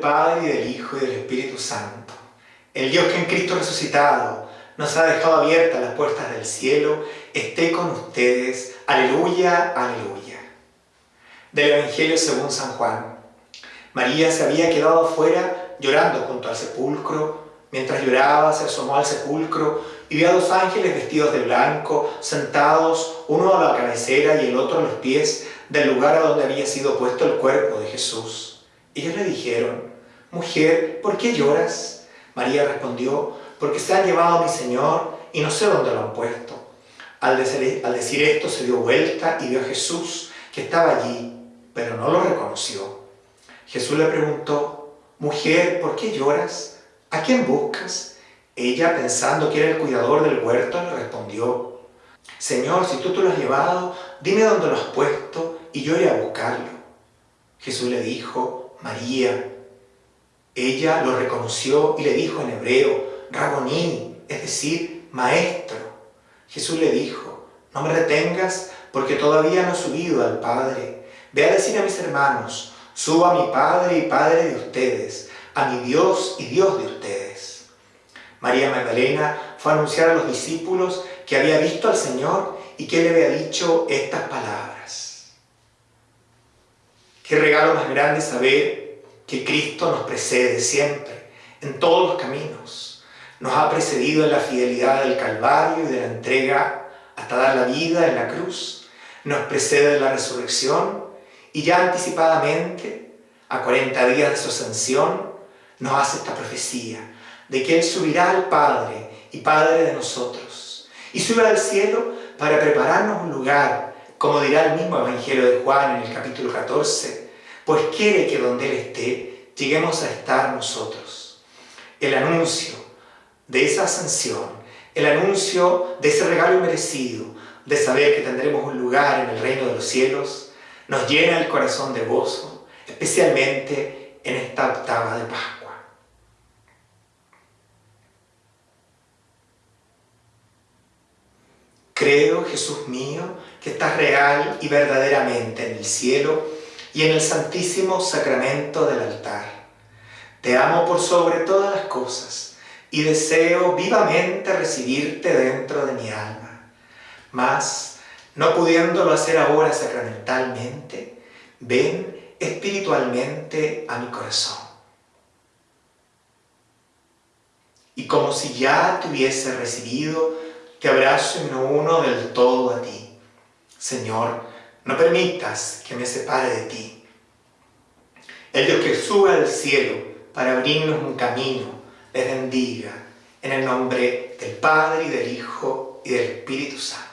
Padre y del Hijo y del Espíritu Santo. El Dios que en Cristo resucitado nos ha dejado abiertas las puertas del cielo, esté con ustedes. Aleluya, aleluya. Del Evangelio según San Juan. María se había quedado afuera llorando junto al sepulcro. Mientras lloraba, se asomó al sepulcro y vio a dos ángeles vestidos de blanco, sentados, uno a la cabecera y el otro a los pies del lugar a donde había sido puesto el cuerpo de Jesús. Ellos le dijeron, Mujer, ¿por qué lloras? María respondió, porque se ha llevado a mi Señor y no sé dónde lo han puesto. Al decir, esto se dio vuelta y vio a Jesús que estaba allí, pero no lo reconoció. Jesús le preguntó, Mujer, ¿por qué lloras? ¿A quién buscas? Ella, pensando que era el cuidador del huerto, le respondió, Señor, si tú te lo has llevado, dime dónde lo has puesto y yo iré a buscarlo. Jesús le dijo, María. Ella lo reconoció y le dijo en hebreo, Raboní, es decir, maestro. Jesús le dijo, no me retengas porque todavía no he subido al Padre. Ve a decir a mis hermanos, subo a mi Padre y Padre de ustedes, a mi Dios y Dios de ustedes. María Magdalena fue a anunciar a los discípulos que había visto al Señor y que le había dicho estas palabras. Qué regalo más grande saber que Cristo nos precede siempre, en todos los caminos. Nos ha precedido en la fidelidad del Calvario y de la entrega hasta dar la vida en la cruz. Nos precede en la resurrección y ya anticipadamente, a 40 días de su ascensión, nos hace esta profecía de que Él subirá al Padre y Padre de nosotros y subirá al cielo para prepararnos un lugar, como dirá el mismo Evangelio de Juan en el capítulo 14, pues quiere que donde Él esté, lleguemos a estar nosotros. El anuncio de esa ascensión, el anuncio de ese regalo merecido, de saber que tendremos un lugar en el reino de los cielos, nos llena el corazón de gozo, especialmente en esta octava de Pascua. Creo, Jesús mío, que estás real y verdaderamente en el cielo y en el santísimo sacramento del altar. Te amo por sobre todas las cosas y deseo vivamente recibirte dentro de mi alma. Mas, no pudiéndolo hacer ahora sacramentalmente, ven espiritualmente a mi corazón. Y como si ya te hubiese recibido, te abrazo y me uno del todo a ti. Señor, no permitas que me separe de ti. El Dios que sube al cielo para abrirnos un camino, les bendiga en el nombre del Padre y del Hijo y del Espíritu Santo.